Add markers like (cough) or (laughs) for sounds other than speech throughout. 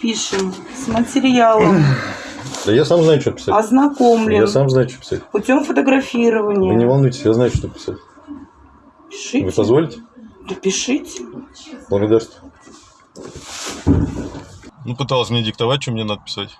Пишем с материалом, Да я сам знаю, что писать. ознакомлен Я сам знаю, что писать. путем Вы не фотографирования. волнуйтесь, я знаю, что писать. Вы Пишите. позволите? Да пишите. Благодарствую. Ну, пыталась мне диктовать, что мне надо писать.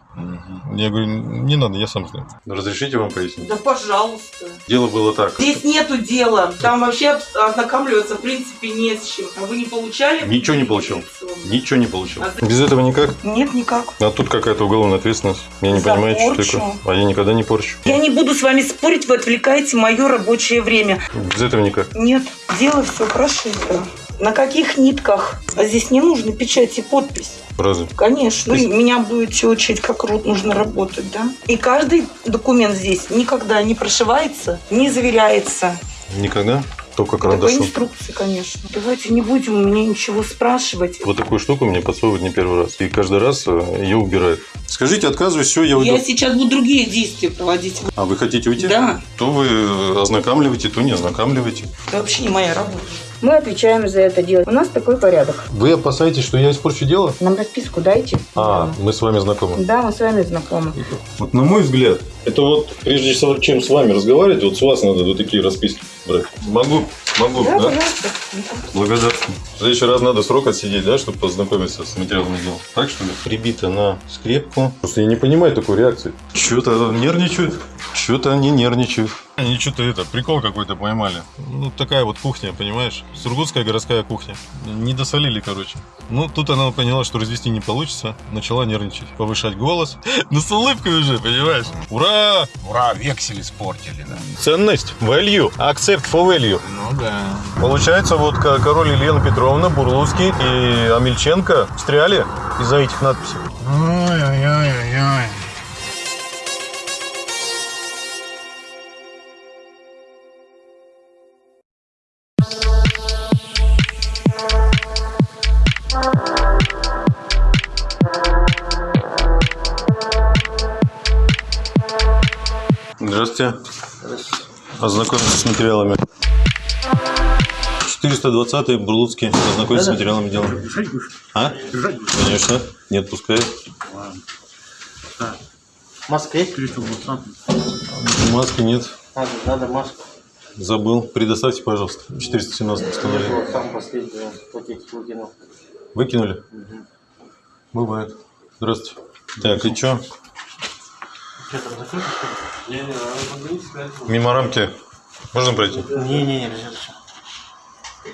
Я говорю, не надо, я сам знаю. Разрешите вам пояснить? Да пожалуйста. Дело было так. Здесь нету дела. Там вообще ознакомливаться в принципе не с чем. А вы не получали? Ничего не получил. Ничего не получил. А за- Без этого никак. Нет, никак. А тут какая-то уголовная ответственность. Я не За понимаю, что порчу. такое. А я никогда не порчу. Я не буду с вами спорить, вы отвлекаете мое рабочее время. Без этого никак. Нет, дело все прошито. На каких нитках? А здесь не нужно печать и подпись. Разве? Конечно. То есть- Ну, Меня будете учить, как рот нужно работать, да? И каждый документ здесь никогда не прошивается, не заверяется. Никогда? Только По карандашом. инструкции, конечно. Давайте не будем у меня ничего спрашивать. Вот такую штуку мне подсовывают не первый раз. И каждый раз э, ее убирают. Скажите, отказываюсь, все, я уйду. Я сейчас буду другие действия проводить. А вы хотите уйти? Да, То вы э, ознакомливаете, то не ознакомливаете. это вообще не моя работа. Мы отвечаем за это дело. У нас такой порядок. Вы опасаетесь, что я испорчу дело? Нам расписку дайте. А, мы с вами знакомы. Да, мы с вами знакомы. Вот на мой взгляд, это вот прежде чем с вами разговаривать, вот с вас надо вот такие расписки брать. Могу, могу, Да, да? пожалуйста. Благодарствую. В следующий раз надо срок отсидеть, да, чтобы познакомиться с материалом дела. Так что ли? Прибито на скрепку. Просто я не понимаю такой реакции. Что-то нервничают. Что-то они нервничают. Они что-то это, прикол какой-то поймали. Ну, такая вот кухня, понимаешь? Сургутская городская кухня. Не досолили, короче. Ну, тут она поняла, что развести не получится. Начала нервничать, повышать голос. (laughs) Ну, с улыбкой уже, понимаешь? Ура! Ура, вексель испортили, да. Ценность, value, accept for value. Ну да. Получается, вот ко- король Елена Петровна, Бурлуцкий и Амельченко встряли из-за этих надписей. Ой-ой-ой-ой. Здравствуйте. Ознакомиться с материалами. 420-й Бурлуцкий. Ознакомиться с материалами дела. А? Конечно. Не отпускает. Маска есть что? Маски нет. Надо, надо маску. Забыл. Предоставьте, пожалуйста. 417 Я постановление. вот сам последний пакетик выкинул. Выкинули? Бывает. Здравствуйте. Так, и что? Что там, закрыто, что ли? Мимо рамки. Можно пройти? Не-не-не, нельзя.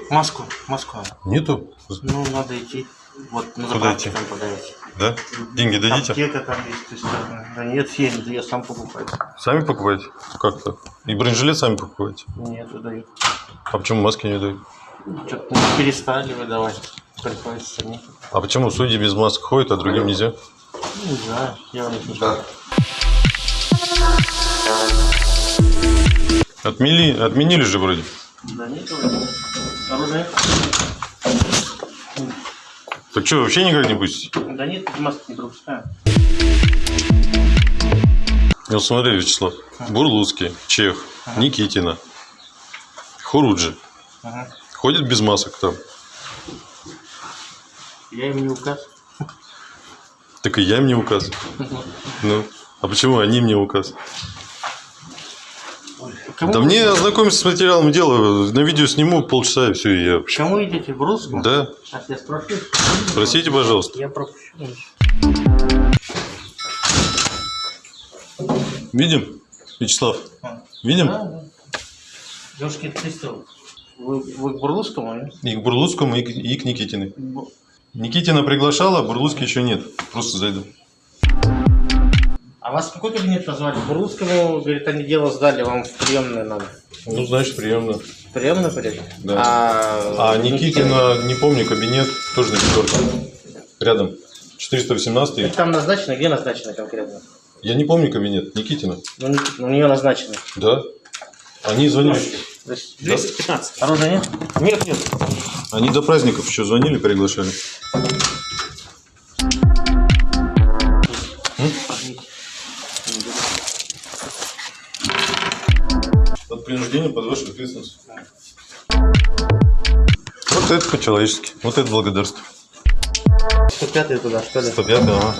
Маску, маску. Нету? Ну, надо идти. Вот, на Куда заправке идти? там подавайте. Да? Деньги дадите? Аптека там есть, то есть, да. Да нет, я я сам покупаю. Сами покупаете? Как так? И бронежилет сами покупаете? Нет, выдают. А почему маски не дают? Что-то ну, перестали выдавать. Приходится самим. А почему судьи без масок ходят, а другим нельзя? Ну, не знаю, я у них не знаю. Отмели, отменили же вроде. Да нет. Оружие? Так что, вообще никак не будете? Да нет, маски не пропускаю. Ну смотри, Вячеслав. Бурлуцкий, Чех, Никитина, Хуруджи. Ага. Ходят без масок там. Я им не указ. Так и я им не указываю. (laughs) Ну, а почему они мне указывают? Кому Да мне ознакомиться с материалом дела, на видео сниму полчаса и все, и я... Кому идете? В русском? Да, Сейчас я спрошу. спросите, пожалуйста. Я пропущу. Видим? Вячеслав, А. видим? Да, да. Девушки, ты что? Вы, вы к Бурлуцкому, нет? И к Бурлуцкому, и к, и к Никитиной. Бу- Никитина приглашала, а Бурлуцкий еще нет. Просто зайду. А вас в какой кабинет назвали? Бурлуцкому, говорит, они дело сдали, вам в приемную надо. Ну, значит, приемно. В приемную пойдете? Да. А, А Никитина, не помню, кабинет тоже на четвертом. Рядом. 418 Так Там назначено, где назначено конкретно? Я не помню кабинет. Никитина. Ну, ну, у нее назначено. Да. Они звонили. То есть Да. 215. Оружия нет? Нет, нет. Они до праздников еще звонили, приглашали. От принуждения под вашу ответственность. Вот это по-человечески. Вот это благодарство. 105 туда, что ли? 105 ага.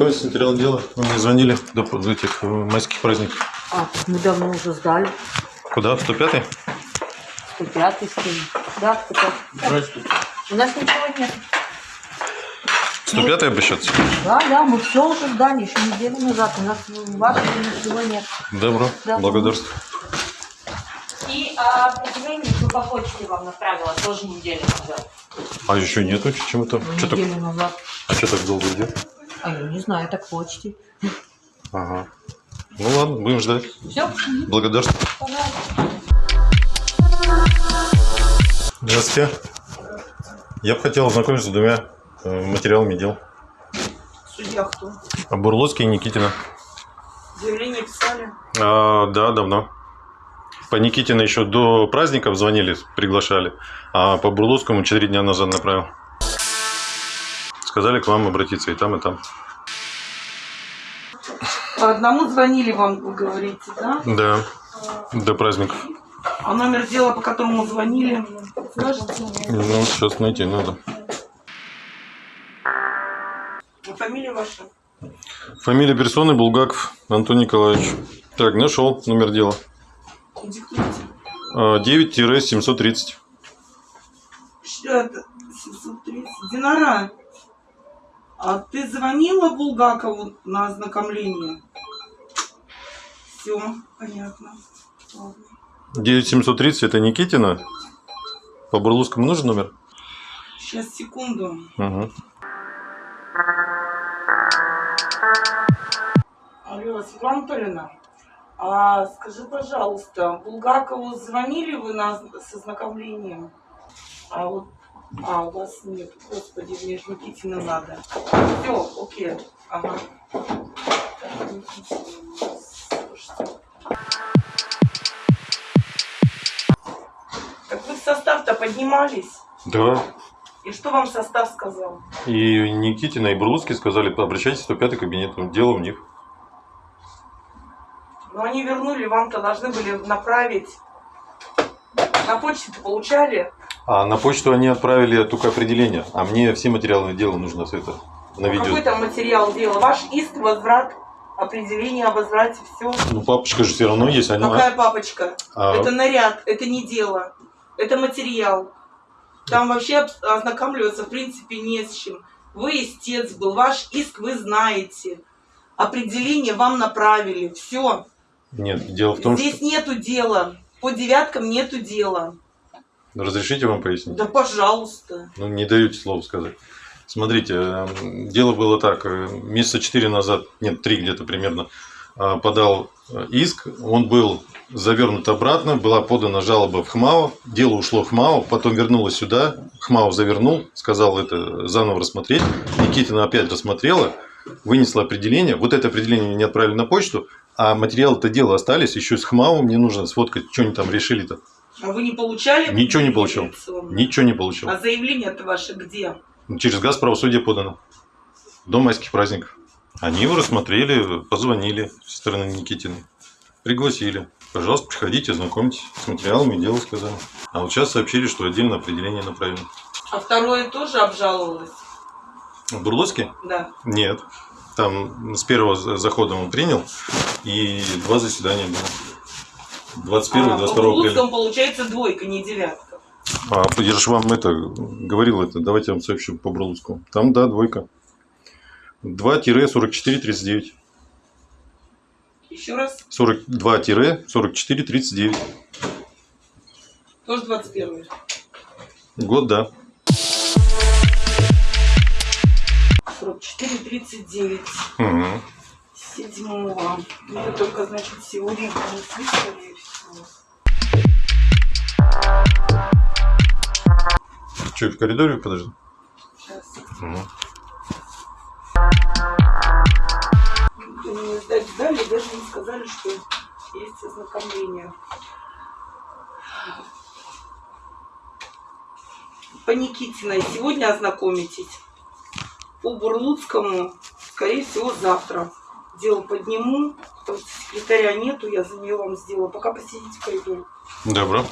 С материалом дела. Вы мне звонили до до этих э, майских праздников. А, мы давно уже сдали. Куда? В 105 105 скинь. Да, 105. Здравствуйте. У нас ничего нет. 105 обращаться? Да, да, мы все уже сдали, еще неделю назад. У нас вашего ничего нет. Добро. Да. Благодарствую. И а, определение что по почте вам направила тоже неделю назад. А еще нету чему-то? Что так, Неделю назад. а что так долго идет? А я не знаю, так почте. Ага. Ну ладно, будем ждать. Все? Благодарствую. Здравствуйте. Я бы хотел ознакомиться с двумя э, материалами дел. Судья кто? А Бурлоцкий и Никитина. Заявление писали. А, да, давно. По Никитина еще до праздников звонили, приглашали. А по Бурлоцкому 4 дня назад направил. Сказали к вам обратиться и там, и там. По одному звонили вам, вы говорите, да? Да, до праздников. А номер дела, по которому звонили, скажете? Ну, сейчас найти надо. А Фамилия ваша? Фамилия персоны Булгаков Антон Николаевич. Так, нашел номер дела. Диктуйте. А, 9-730. Что это? 730. Динара, а ты звонила Булгакову на ознакомление? Все, понятно. Ладно. 9730 это Никитина. По Бурловскому нужен номер? Сейчас, секунду. Угу. Алло, Светлана Анатольевна, а скажи, пожалуйста, Булгакову звонили вы на, с ознакомлением? А вот, а, у вас нет, господи, мне же Никитина надо. Все, окей, ага. Так, вы в состав-то поднимались? Да. И что вам состав сказал? И Никитина, и Бурловский сказали, обращайтесь в 105 кабинет, дело у них. Но они вернули, вам-то должны были направить. На почте-то получали? А на почту они отправили только определение, а мне все материалы дела нужно все это на Какой видео. там материал дела? Ваш иск, возврат, определение о возврате, все. Ну, папочка же все равно есть. Они... Какая папочка? А, Это наряд, это не дело. Это материал. Там вообще об- ознакомливаться, в принципе, не с чем. Вы истец был, ваш иск вы знаете. Определение вам направили. Все. Нет, дело в том, Здесь нету дела. По девяткам нету дела. Что... Разрешите вам пояснить? Да пожалуйста. Ну, не даете слова сказать. Смотрите, э, дело было так. э, Месяца четыре назад, нет, три где-то примерно, э, подал э, иск. Он был завернут обратно, была подана жалоба в ХМАО. Дело ушло в ХМАО, потом вернулось сюда. ХМАО завернул, сказал это заново рассмотреть. Никитина опять рассмотрела, вынесла определение. Вот это определение не отправили на почту, а материалы-то дела остались. Еще с ХМАО мне нужно сфоткать, что они там решили-то. А вы не получали? Ничего не получил. Ничего не получил. А заявление-то ваше где? Через газ правосудие подано. До майских праздников. Они его рассмотрели, позвонили со стороны Никитиной. Пригласили. Пожалуйста, приходите, знакомьтесь с материалами, дело сказали. А вот сейчас сообщили, что отдельно определение направлено. А второе тоже обжаловалось? В Бурлоцке? Да. Нет. Там с первого за- захода он принял, и два заседания было. 21 и а, 22 по апреля. Получается двойка, не девятка. А, я же вам это говорил, это, давайте я вам сообщу по Бурлоцкому. Там, да, двойка. 2-44-39. Еще раз, 42-44-39. тоже 21 Год, да. 44-39. Угу. Седьмого. Это только, значит, сегодня принесли, скорее всего. Что, в коридоре подожди? Сейчас. Угу. Мне сдать дали, даже не сказали, что есть ознакомление. По Никитиной сегодня ознакомитесь. По Бурлуцкому, скорее всего, завтра. Дело подниму, секретаря нету, я за нее вам сделала. Пока посидите в коридоре. Добро.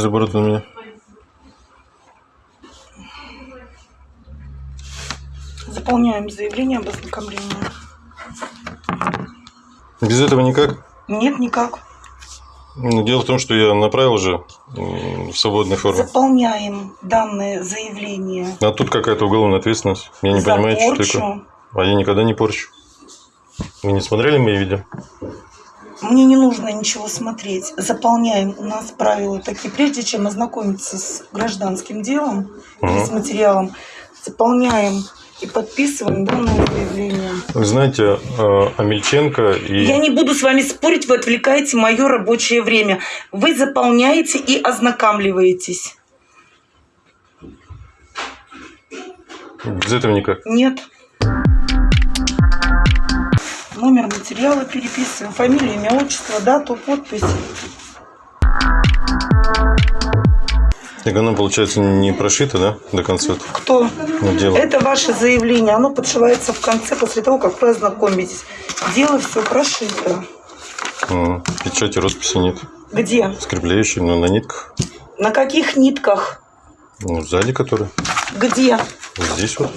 Без оборудования. Заполняем заявление об ознакомлении. Без этого никак? Нет, никак. Ну, Дело в том, что я направил же в свободной форме. Заполняем данное заявление. А тут какая-то уголовная ответственность. Я не за понимаю, что порчу. такое. А я никогда не порчу. Вы не смотрели мои видео? Мне не нужно ничего смотреть. Заполняем у нас правила такие. Прежде чем ознакомиться с гражданским делом или Мгм. с материалом, заполняем и подписываем данное заявление. Вы знаете, э, Амельченко и... Я не буду с вами спорить, вы отвлекаете мое рабочее время. Вы заполняете и ознакомливаетесь. Без этого никак. Нет. Номер материала переписываем, фамилия, имя, отчество, дату, подпись. Так оно, получается, не прошито, да, до конца Кто? ну, дело? Это ваше заявление. Оно подшивается в конце после того, как вы ознакомитесь. Дело все прошито. М, Печати, росписи нет. Где? Скрепляющие, но на нитках. На каких нитках? Ну, сзади которые. Где? Здесь вот.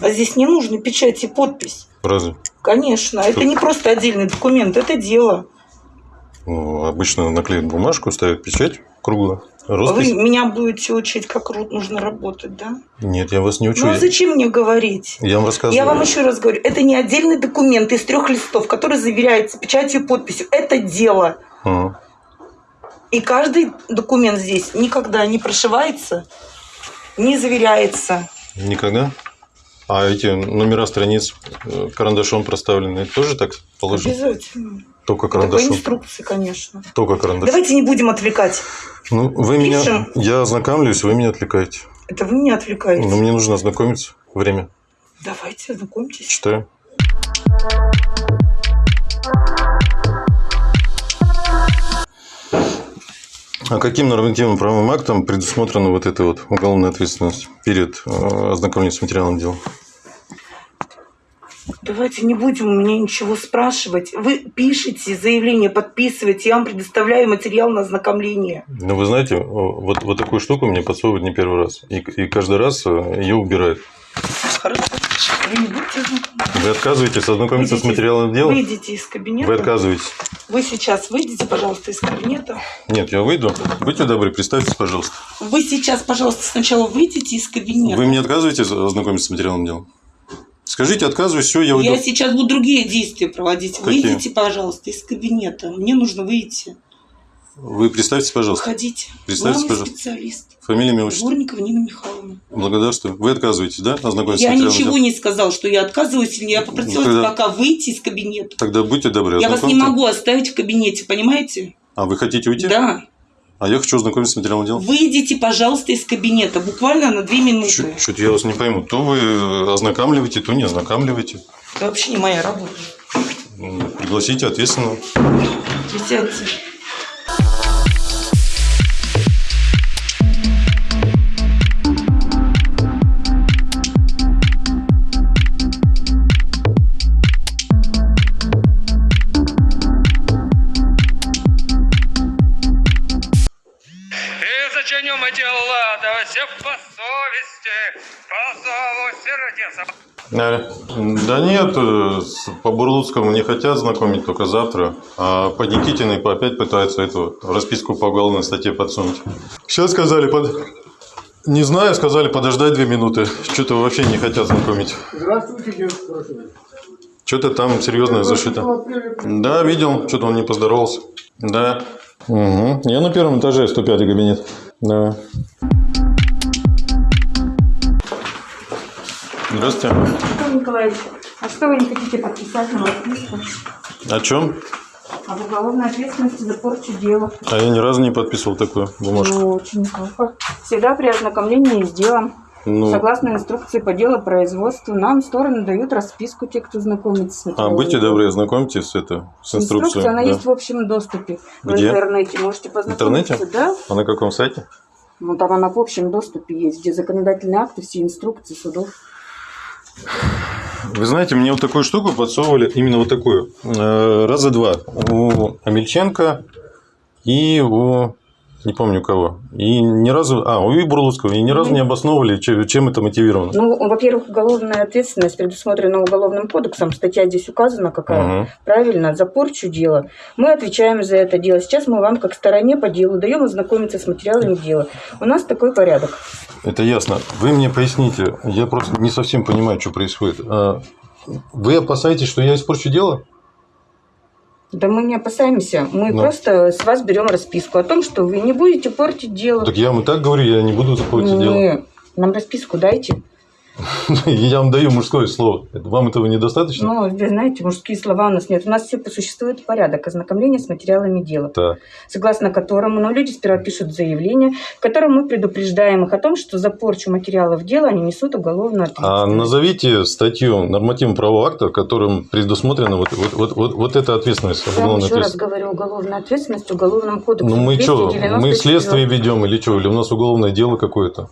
А здесь не нужны печать и подпись. Разве? Конечно, это не просто отдельный документ, это дело. Ну, обычно наклеят бумажку, ставят печать круглую. Вы Роспись? меня будете учить, как нужно работать, да? Нет, я вас не учу. Ну а зачем мне говорить? Я вам рассказываю. Я вам еще раз говорю, это не отдельный документ из трех листов, который заверяется печатью и подписью. Это дело. Ага. И каждый документ здесь никогда не прошивается, не заверяется. Никогда? А эти номера страниц э, карандашом проставлены, тоже так положено? Обязательно. Только карандашом. инструкции, конечно. Только карандашом. Давайте не будем отвлекать. Ну, вы меня... Пишем. Я ознакомлюсь, вы меня отвлекаете. Это вы меня отвлекаете. Но мне нужно ознакомиться. Время. Давайте, знакомьтесь. Читаю. А каким нормативным правовым актом предусмотрена вот эта вот уголовная ответственность перед э, ознакомлением с материалом дела? Давайте не будем у меня ничего спрашивать. Вы пишете заявление, подписываете, я вам предоставляю материал на ознакомление. Ну, вы знаете, вот, вот такую штуку мне подсовывают не первый раз. И, и каждый раз э, ее убирают. Хорошо. Вы не будете ознакомлены. Вы отказываетесь ознакомиться с Выйдите- материалом дела? Выйдите из кабинета. Вы отказываетесь. Вы сейчас выйдите, пожалуйста, из кабинета. Нет, я выйду. Будьте добры, представьтесь, пожалуйста. Вы сейчас, пожалуйста, сначала выйдите из кабинета. Вы мне отказываетесь ознакомиться с материалом дела? Скажите, отказываюсь, все, я уйду. Я сейчас буду другие действия проводить. Какие? Выйдите, пожалуйста, из кабинета. Мне нужно выйти. Вы представьтесь, пожалуйста. Выходите. Представьтесь, Главный пожалуйста. специалист. Фамилия, имя, отчество. Дворникова Нина Михайловна. Благодарствую. Вы отказываетесь, да, ознакомиться Я ничего не сказал, что я отказываюсь. или Я попросила Ну, тогда- пока выйти из кабинета. Тогда будьте добры, Я вас не могу оставить в кабинете, понимаете? А вы хотите уйти? Да. А я хочу ознакомиться с материалом дела. Выйдите, пожалуйста, из кабинета. Буквально на две минуты. Что-то я вас не пойму. То вы ознакомливаете, то не ознакомливаете. Это вообще не моя работа. Пригласите ответственного. Присядьте. Все по совести, по зову сердца. Аля. Да нет, э, по Бурлуцкому не хотят знакомить только завтра, а по Никитиной опять пытаются эту расписку по уголовной статье подсунуть. Сейчас сказали, под... не знаю, сказали подождать две минуты. Что-то вообще не хотят знакомить. Здравствуйте, девушка. Что-то там серьезное зашито. Да, видел, что-то он не поздоровался. Да. Угу. Я на первом этаже, 105 кабинет. Да. Здравствуйте. Антон Николаевич, а что вы не хотите подписать на расписку О чем? об уголовной ответственности за порчу дела? А я ни разу не подписывал такую бумажку. Ну, очень плохо. Всегда при ознакомлении с делом, Ну, согласно инструкции по делу производства, нам стороны дают расписку, те, кто знакомится с а материалом. будьте добры, ознакомьтесь с, это, с инструкцией. Инструкция, она да. есть в общем доступе в Где? интернете. Можете познакомиться. интернете? Да. А на каком сайте? Ну, там она в общем доступе есть, где законодательные акты, все инструкции судов. Вы знаете, мне вот такую штуку подсовывали, именно вот такую, э, раза два. У Амельченко и у... Не помню кого. И ни разу... А, у Бурлуцкого. И ни разу не обосновывали, че- чем это мотивировано. Ну, во-первых, уголовная ответственность предусмотрена уголовным кодексом. Статья здесь указана какая. Мгм. Правильно, за порчу дела. Мы отвечаем за это дело. Сейчас мы вам, как стороне по делу, даем ознакомиться с материалами дела. У нас такой порядок. Это ясно. Вы мне поясните. Я просто не совсем понимаю, что происходит. А, Вы опасаетесь, что я испорчу дело? Да мы не опасаемся. Мы Ну. просто с вас берем расписку о том, что вы не будете портить дело. Так я вам и так говорю, я не буду портить дело. Не, Нам расписку дайте. (laughs) Я вам даю мужское слово. Вам этого недостаточно? Ну, вы знаете, мужские слова у нас нет. У нас все существует порядок ознакомления с материалами дела. Так. согласно которому ну, люди сперва пишут заявление, в котором мы предупреждаем их о том, что за порчу материалов дела они несут уголовную А ответственность. назовите статью нормативно-правового акта, которым предусмотрена вот, вот, вот, вот, вот эта ответственность, Я вам еще раз говорю, уголовная ответственность в уголовном кодексе. Ну мы что, 294. мы следствие ведем или что, или у нас уголовное дело какое-то?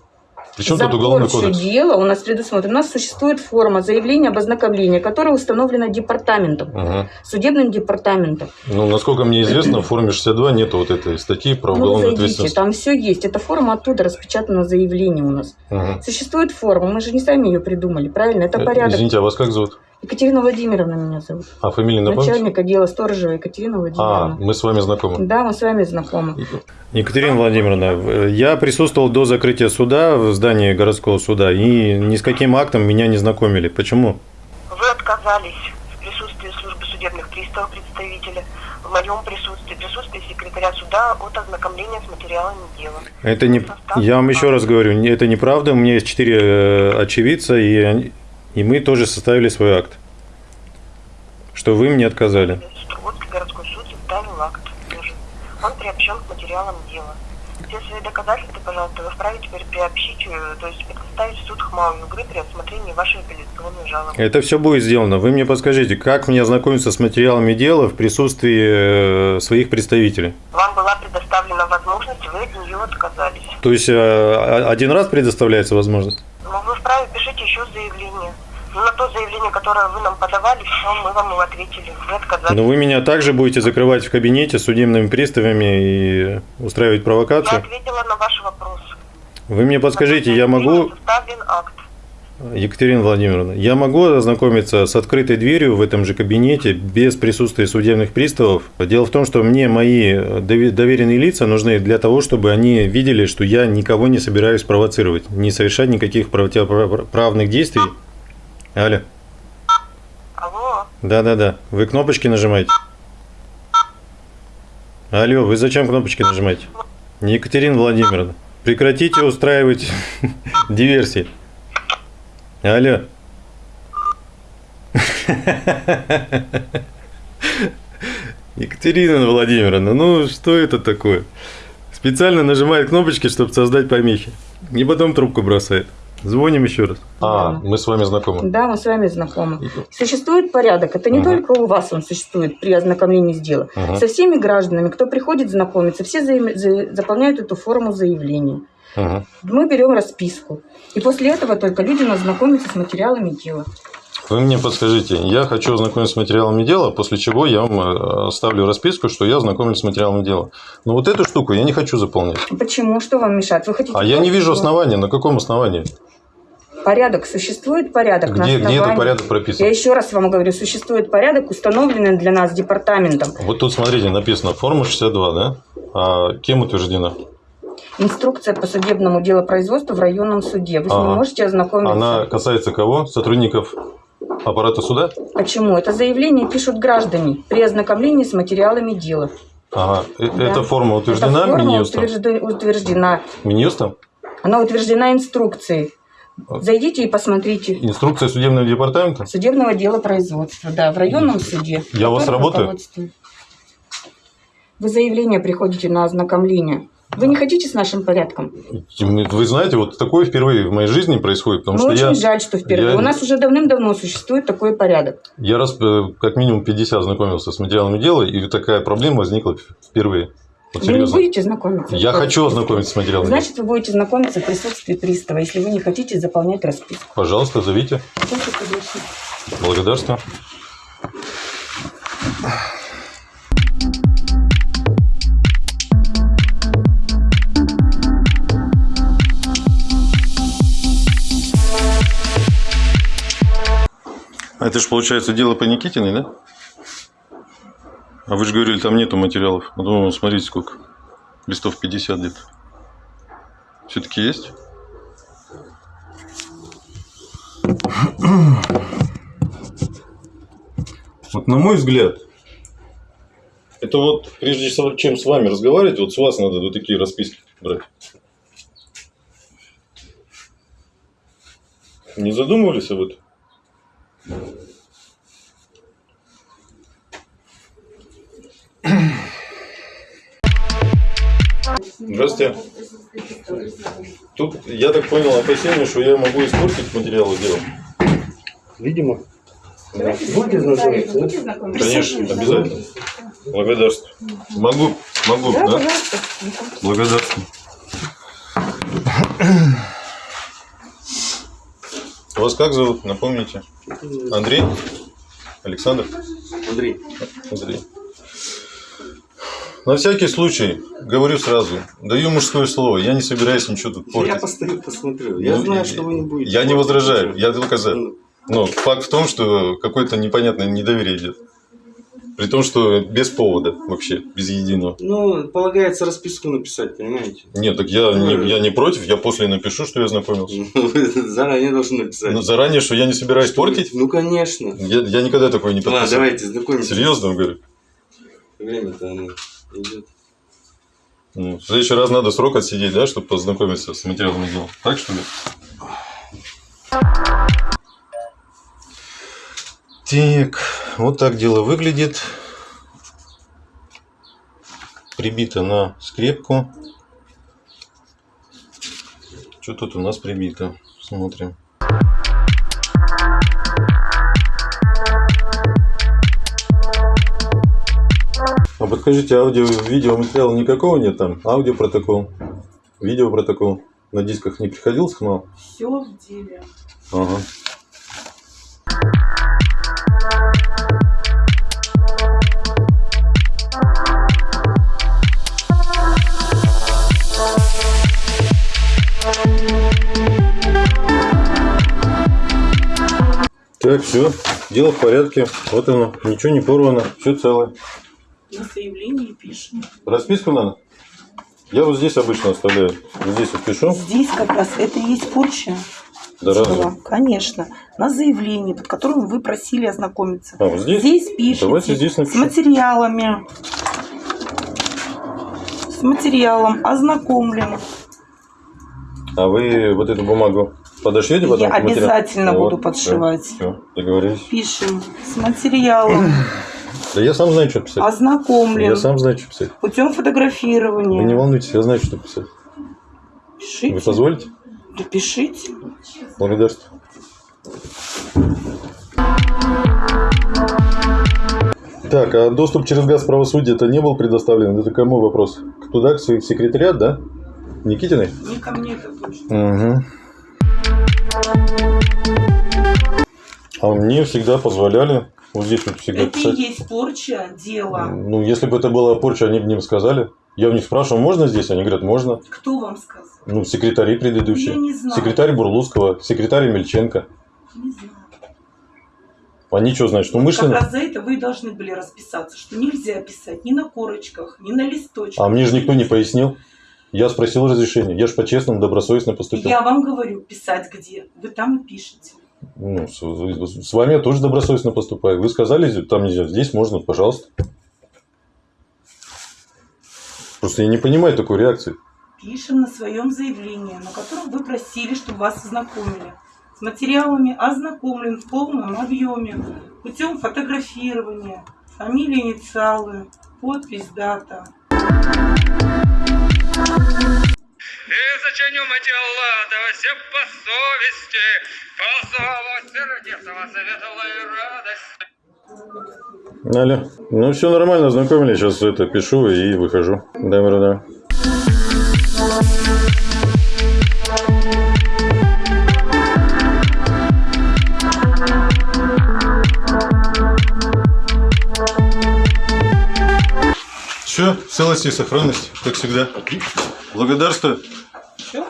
Причем За тут уголовный кодекс? дела у нас предусмотрено. У нас существует форма заявления об ознакомлении, которая установлена департаментом, Мгм. судебным департаментом. Ну, насколько мне известно, в форме 62 нету вот этой статьи про Ну, уголовную зайдите, ответственность. там все есть. Эта форма оттуда распечатано заявление у нас. Мгм. Существует форма, мы же не сами ее придумали, правильно? Это Э, порядок. Извините, а вас как зовут? Екатерина Владимировна меня зовут. А фамилия напомните? Начальник отдела Сторожева Екатерина А, Владимировна. мы с вами знакомы. Да, мы с вами знакомы. Екатерина Владимировна, я присутствовал до закрытия суда в здании городского суда, и ни с каким актом меня не знакомили. Почему? Вы отказались в присутствии службы судебных приставов представителя, в моем присутствии, в присутствии секретаря суда от ознакомления с материалами дела. Это не... Я вам еще раз говорю, это неправда. У меня есть четыре э, очевидца, и, и мы тоже составили свой акт. Что вы мне отказали. Строготский городской суд составил акт. Он приобщен к материалам дела. Все свои доказательства, пожалуйста, вы вправе теперь приобщить, э, то есть предоставить в суд ХМАУ Югры при рассмотрении вашей апелляционной жалобы. Это все будет сделано. Вы мне подскажите, как мне ознакомиться с материалами дела в присутствии э, своих представителей? Вам была предоставлена возможность, вы от нее отказались. То есть э, один раз предоставляется возможность? Но вы вправе пишите еще заявление. Ну, то заявление, которое вы нам подавали, все, мы вам его ответили. Вы отказались. Но вы меня также будете закрывать в кабинете судебными приставами и устраивать Я провокацию? ответила на ваш вопрос. Вы мне подскажите, я могу, акт. Екатерина Владимировна, я могу ознакомиться с открытой дверью в этом же кабинете без присутствия судебных приставов? Дело в том, что мне мои дови- доверенные лица нужны для того, чтобы они видели, что я никого не собираюсь провоцировать, не совершать никаких противоправных действий. Алло, Алло, да-да-да, вы кнопочки нажимаете? Алло, вы зачем кнопочки нажимаете? Екатерина Владимировна, прекратите устраивать (laughs) диверсии. Алло. (laughs) Екатерина Владимировна, ну что это такое? Специально нажимает кнопочки, чтобы создать помехи. И потом трубку бросает. Звоним еще раз. А, Да. мы с вами знакомы. Да, мы с вами знакомы. Существует порядок. Это не Мгм. только у вас он существует при ознакомлении с делом. Мгм. Со всеми гражданами, кто приходит знакомиться, все заим- за- заполняют эту форму заявления. Мгм. Мы берем расписку. И после этого только люди нас знакомятся с материалами дела. Вы мне подскажите, я хочу ознакомиться с материалами дела, после чего я вам э, оставлю расписку, что я ознакомлюсь с материалами дела. Но вот эту штуку я не хочу заполнять. Почему? Что вам мешает? Вы хотите А я не вижу основания. На каком основании? Порядок. Существует порядок Где, где этот порядок Я прописан? еще раз вам говорю, существует порядок, установленный для нас департаментом. Вот тут, смотрите, написано форма 62, да? А кем утверждена? Инструкция по судебному делопроизводству в районном суде. Вы с ней Ага. можете ознакомиться. Она касается кого? Сотрудников аппарата суда? Почему? Это заявление пишут граждане при ознакомлении с материалами дела. Ага. Э- Да. Эта форма утверждена Эта форма Минюстом? утверждена. Минюстом? Она утверждена инструкцией. Зайдите и посмотрите. Инструкция судебного департамента? Судебного дела производства, да, в районном суде. Я у вас работаю? Вы заявление приходите на ознакомление. Вы не хотите с нашим порядком? Вы знаете, вот такое впервые в моей жизни происходит, потому Ну, что очень я, жаль, что впервые. я- У нас уже давным-давно существует такой порядок. я раз э, как минимум 50 знакомился с материалами дела, и такая проблема возникла впервые. Вот Вы не будете знакомиться? Я хочу ознакомиться с материалами. Значит, вы будете знакомиться в присутствии пристава, если вы не хотите заполнять расписку. Пожалуйста, зовите. Благодарствую. А это же получается дело по Никитиной, да? А вы же говорили, там нету материалов. А думаю, смотрите, сколько. Листов 50 где-то. Все-таки есть? Вот на мой взгляд, это вот прежде чем с вами разговаривать, вот с вас надо вот такие расписки брать. Не задумывались об этом? Здравствуйте. Тут, я так понял, опасение, что я могу испортить материалы дела. Видимо. Да. Будете знакомиться, да? Будете знакомиться? Конечно, обязательно. Благодарствую. Могу, могу, Да, да? Благодарствую. Вас как зовут? Напомните. Андрей? Александр? Андрей, Андрей. На всякий случай, говорю сразу, даю мужское слово, я не собираюсь ничего тут я портить. постою, посмотрю. Я Ну, знаю, что вы не будете. Я не возражаю, я только за. Ну, Но факт в том, что какое-то непонятное недоверие идет. При том, что без повода вообще, без единого. Ну, полагается расписку написать, понимаете? Нет, так я не, я не против, я после напишу, что я знакомился. (laughs) Заранее должны написать. Но заранее, что я не собираюсь портить, Ну, конечно. я, я никогда такое не Ладно, подписывал. давайте знакомиться. Серьезно вам говорю. Время-то оно идет. Ну, в следующий раз надо срок отсидеть, да, чтобы познакомиться с материалами дела. Так что ли? Так, вот так дело выглядит. Прибито на скрепку. Что тут у нас прибито? Смотрим. А подскажите, аудио, видео материала никакого нет там? Аудиопротокол, видеопротокол. На дисках не приходил сигнал? Все в деле. Ага. Так, все, дело в порядке. Вот оно, ничего не порвано, все целое. На заявлении пишем. Расписку надо? Я вот здесь обычно оставляю. Вот здесь вот пишу. Здесь как раз это и есть порча. Да разве? Конечно. На заявлении, под которым вы просили ознакомиться. А, вот здесь? Здесь пишите. Давайте здесь С напишу. материалами. С материалом ознакомлен. А вы вот эту бумагу подошьете потом? Я обязательно буду подшивать. Все, договорились. Пишем с материалом. Да я сам знаю, что писать. Ознакомлен. Я сам знаю, что писать. Путем Вы не фотографирования. волнуйтесь, я знаю, что писать. Пишите. Вы позволите? Да пишите. Благодарствую. Так, а доступ через газ правосудия это не был предоставлен? Это кому вопрос? Туда, к сек- секретариат, да? Никитиной? Не ко мне это точно. Угу. А мне всегда позволяли вот здесь вот всегда Это писать. есть порча дела. Ну, если бы это была порча, они бы мне сказали. Я у них спрашивал, можно здесь? Они говорят, можно. Кто вам сказал? Ну, секретари предыдущие. Я не знаю. Секретарь Бурлуского, секретарь Мельченко. Не знаю. Они что, значит, Как умышленно? раз за это вы должны были расписаться, что нельзя писать ни на корочках, ни на листочках. А мне же никто не пояснил. Я спросил разрешения. Я же по-честному, добросовестно поступил. Я вам говорю, писать где? Вы там и пишете. Ну, с, с- с вами я тоже добросовестно поступаю. Вы сказали, там нельзя, здесь можно, пожалуйста. Просто я не понимаю такой реакции. Пишем на своем заявлении, на котором вы просили, чтобы вас ознакомили. С материалами ознакомлен в полном объеме путем фотографирования, фамилия, инициалы, подпись, дата. И зачиню дела, да все по совести, по зову сердецова светлой радости. Алло. Ну, все нормально, ознакомились. Сейчас это пишу и выхожу. Добро, да. Все, в целости и сохранности, как всегда. Благодарствую. Все?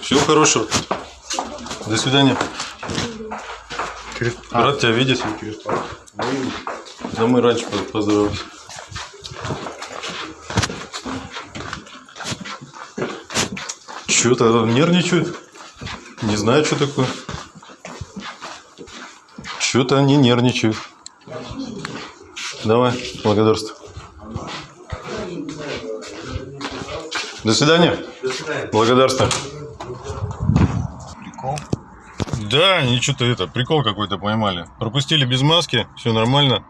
Всего хорошего. До свидания. Рад тебя видеть. Да мы раньше по- поздоровались. Что-то нервничают. Не знаю, что такое. Что-то они нервничают. Давай, благодарствую. До свидания. До свидания. Благодарствую. Прикол. Да, они что-то это, прикол какой-то поймали. Пропустили без маски, все нормально.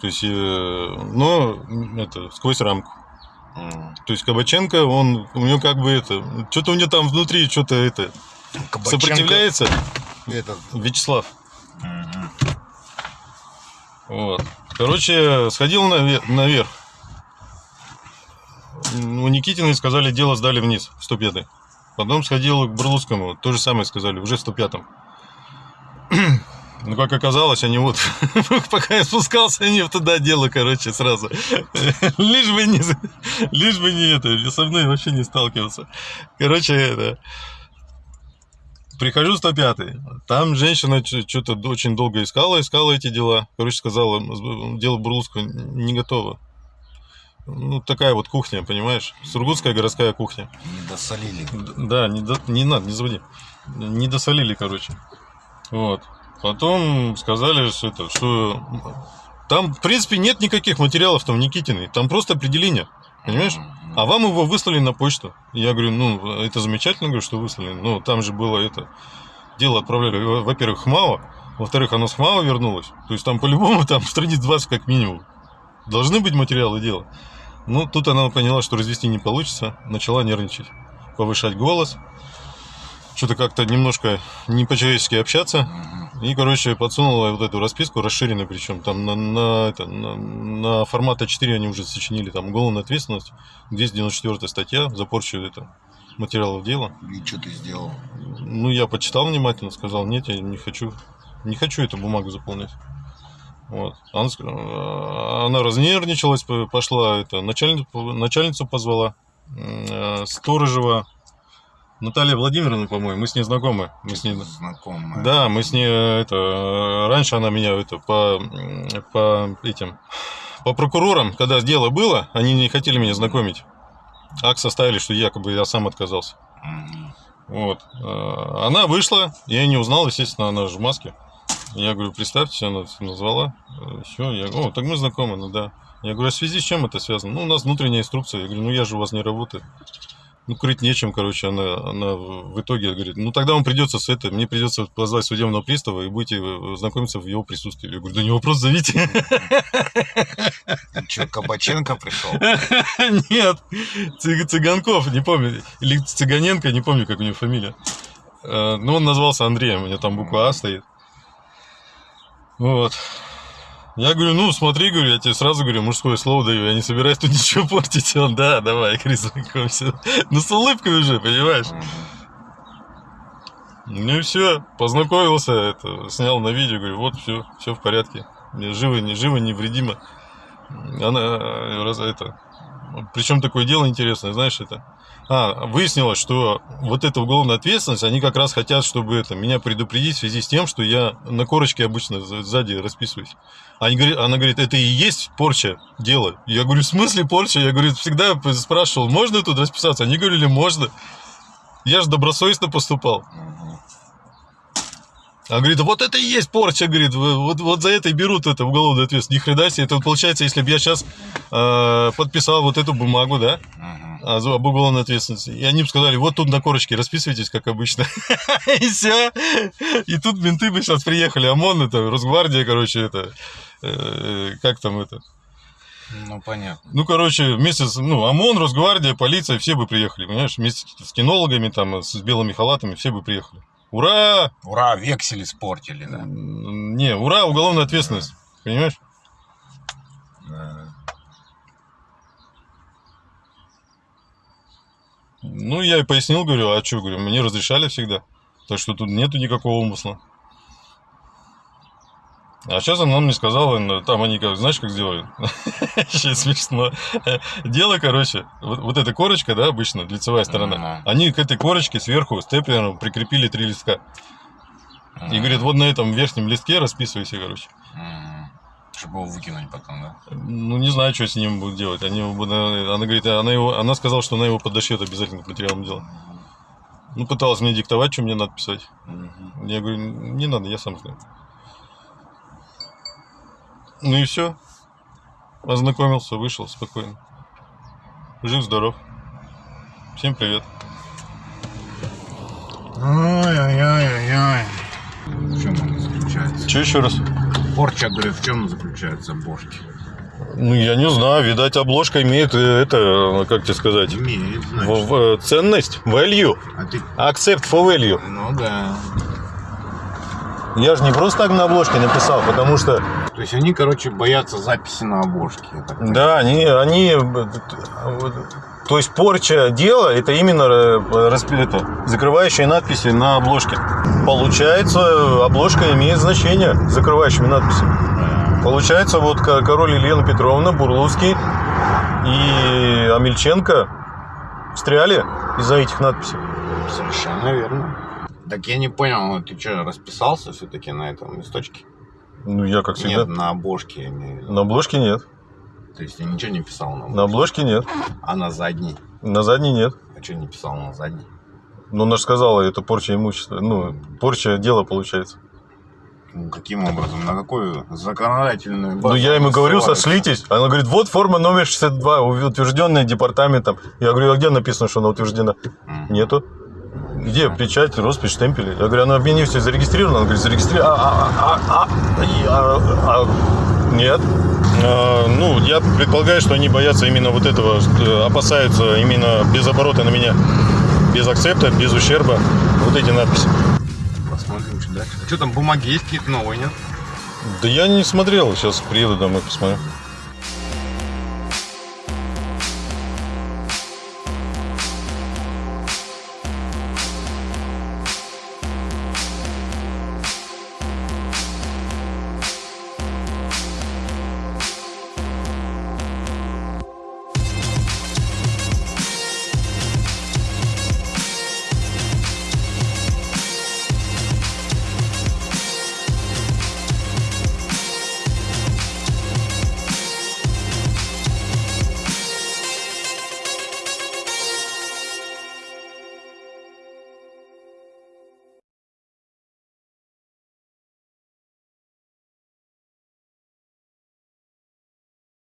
То есть, э, но это, сквозь рамку. То есть Кабаченко, он, у него как бы это, что-то у него там внутри, что-то это, Кабаченко сопротивляется Этот. Вячеслав. мгм. Вот. Короче, сходил наве- наверх. У Никитиной сказали, дело сдали вниз, в 105 Потом сходил к Бурлуцкому, то же самое сказали, уже в 105-м. (clears throat) Ну, как оказалось, они вот, (laughs) пока я спускался, они туда дело, короче, сразу. (laughs) Лишь бы не, лишь бы не это, со мной вообще не сталкиваться. Короче, это, Прихожу в 105 Там женщина что-то очень долго искала, искала эти дела. Короче, сказала, дело Бурлуцкого не готово. Ну, такая вот кухня, понимаешь? Сургутская городская кухня. Не досолили. Да, не, до- не надо, не заводи. Не досолили, короче. Вот. Потом сказали, что это, что там, в принципе, нет никаких материалов там в Никитиной. Там просто определение. Понимаешь? А вам его выслали на почту. Я говорю, ну, это замечательно, говорю, что выслали. Но там же было это... Дело отправляли, во- во-первых, ХМАО. Во-вторых, оно с ХМАО вернулось. То есть там по-любому там (laughs) страниц 20 как минимум. Должны быть материалы дела. Ну, тут она поняла, что развести не получится. Начала нервничать. Повышать голос. Что-то как-то немножко не по-человечески общаться. И, короче, подсунула вот эту расписку, расширенную причем. Там на, на, это, на, на формат А4 они уже сочинили. Там уголовная ответственность, 294 статья за порчу это, материалов дела. И что ты сделал? Ну, я почитал внимательно, сказал, нет, я не хочу. Не хочу эту бумагу заполнять. Вот. Она, э, она разнервничалась, пошла это, начальницу, начальницу позвала, э, Сторожева, Наталья Владимировна, по-моему, мы с ней знакомы. Мы с ней, Знакомая. да, мы с ней э, это э, раньше она меня это по по этим по прокурорам, когда дело было, они не хотели меня знакомить. Акт составили, что якобы я сам отказался. Вот. Она вышла, я не узнал, естественно, она же в маске. Я говорю, представьте, она назвала. Все, я говорю, о, так мы знакомы, ну да. Я говорю, а в связи с чем это связано? Ну, у нас внутренняя инструкция. Я говорю, ну я же у вас не работаю. Ну, курить нечем, короче, она, она в итоге говорит, ну тогда вам придется с это, мне придется позвать судебного пристава и будете э, знакомиться в его присутствии. Я говорю, да не вопрос, зовите. Что, Кабаченко пришел? (laughs) Нет, Цыг- Цыганков, не помню, или Цыганенко, не помню, как у него фамилия. Э, Ну, он назвался Андреем, у него там буква А стоит. Вот. Я говорю, ну, смотри, говорю, я тебе сразу говорю, мужское слово даю, я не собираюсь тут (laughs) ничего портить. Он, да, давай, Крис, знакомься. Ну, с улыбкой уже, понимаешь? Ну и все, познакомился, это, снял на видео, говорю, вот, все, все в порядке. Живо, не живо, невредимо. Она, э, раз, это, Причем такое дело интересное, знаешь, это... А, выяснилось, что вот эта уголовная ответственность, они как раз хотят, чтобы это, меня предупредить в связи с тем, что я на корочке обычно за- сзади расписываюсь. Они говорят, она говорит, это и есть порча дела. Я говорю, в смысле порча? Я говорю, всегда спрашивал, можно тут расписаться? Они говорили, можно. Я же добросовестно поступал. А говорит, вот это и есть порча, говорит, вот, вот за это и берут это уголовную ответственность. Ни хрена себе, это получается, если бы я сейчас подписал вот эту бумагу, да, за- об уголовной ответственности, и они бы сказали, вот тут на корочке расписывайтесь, как обычно. (laughs) И все. И тут менты бы сейчас приехали, ОМОН, это, Росгвардия, короче, это, э, как там это, Ну, понятно. ну, короче, вместе с, ну, ОМОН, Росгвардия, полиция, все бы приехали, понимаешь, вместе с кинологами, там, с белыми халатами, все бы приехали. Ура! Ура, вексель испортили, да? Не, ура, уголовная ответственность. Понимаешь? Да. Ну, я и пояснил, говорю, а что, говорю, мне разрешали всегда. Так что тут нету никакого умысла. А сейчас она мне сказала, ну, там они как, знаешь, как сделали? Сейчас (laughs) смешно. Дело, короче, вот, вот эта корочка, да, обычно, лицевая сторона, они к этой корочке сверху степлером прикрепили три листка. И говорит, вот на этом верхнем листке расписывайся, короче. Чтобы его выкинуть потом, да? Ну, не знаю, что с ним будут делать. Они его будут- она говорит, она, его, она сказала, что она его подошьет обязательно к материалам дела. Ну, пыталась мне диктовать, что мне надо писать. Я говорю, не надо, я сам знаю. Ну и все. Ознакомился, вышел спокойно. Жив-здоров. Всем привет. Ой-ой-ой-ой-ой. В чем она заключается? Че еще раз? Порча, говорю, в чем заключается бошки? Ну, я не знаю, видать, обложка имеет э, это, как тебе сказать, Имеет, в- значит. в- э, ценность, value, А ты... accept for value. Ну да. Я же не просто так на обложке написал, потому что То есть они, короче, боятся записи на обложке. Да, они, они, то есть порча дела, это именно э, это, закрывающие надписи на обложке. Получается, обложка имеет значение закрывающими надписями. Получается, вот ко- король Елена Петровна, Бурлуцкий и Амельченко встряли из-за этих надписей. Совершенно верно. Так я не понял, ты что, расписался все-таки на этом листочке? Ну, я как всегда. Нет, на обложке. На обложке нет. То есть я ничего не писал на обложке. На обложке нет. А на задней? На задней нет. А что не писал на задней? Ну, она же сказала, это порча имущества. Ну, порча дела получается. Ну, каким образом? На какую законодательную базу Ну, я ему говорю, сошлитесь. Она говорит, вот форма номер 62, утвержденная департаментом. Я говорю, а где написано, что она утверждена? Мгм. Нету. Где печать, роспись, штемпели? Я говорю, она в министерстве зарегистрирована? Она говорит, зарегистрирована. А, а, а, а, а, а, нет. А, ну, я предполагаю, что они боятся именно вот этого, опасаются именно без оборота на меня, без акцепта, без ущерба. Вот эти надписи. Посмотрим, что дальше. А что там, бумаги есть какие-то новые, нет? Да я не смотрел, сейчас приеду домой, посмотрю.